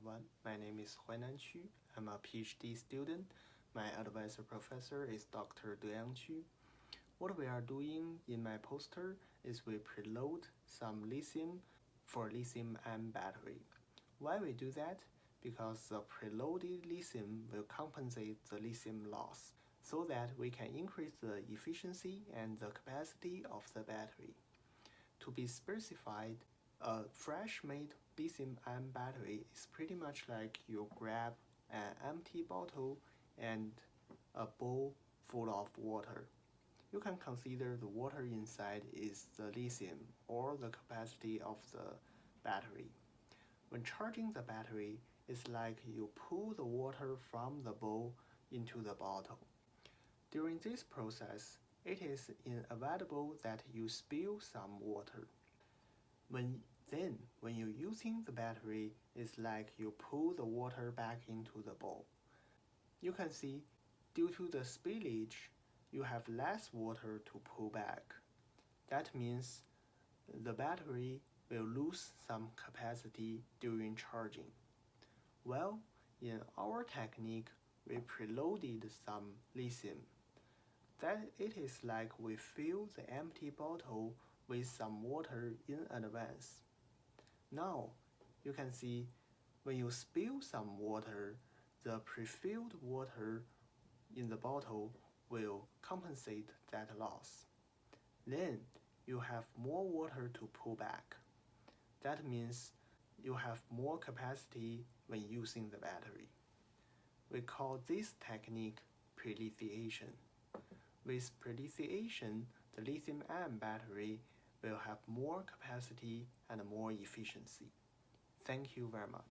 everyone. My name is Huainan Qu. I'm a PhD student. My advisor professor is Dr. Deyang Qu. What we are doing in my poster is we preload some lithium for lithium-ion battery. Why we do that? Because the preloaded lithium will compensate the lithium loss so that we can increase the efficiency and the capacity of the battery. To be specified, a fresh-made lithium-ion battery is pretty much like you grab an empty bottle and a bowl full of water. You can consider the water inside is the lithium or the capacity of the battery. When charging the battery, it's like you pull the water from the bowl into the bottle. During this process, it is inevitable that you spill some water. When then, when you're using the battery, it's like you pull the water back into the bowl. You can see, due to the spillage, you have less water to pull back. That means the battery will lose some capacity during charging. Well, in our technique, we preloaded some lithium. That it is like we fill the empty bottle with some water in advance. Now, you can see when you spill some water, the pre-filled water in the bottle will compensate that loss. Then you have more water to pull back. That means you have more capacity when using the battery. We call this technique prelithiation. With prelithiation, the lithium-ion battery will have more capacity and more efficiency. Thank you very much.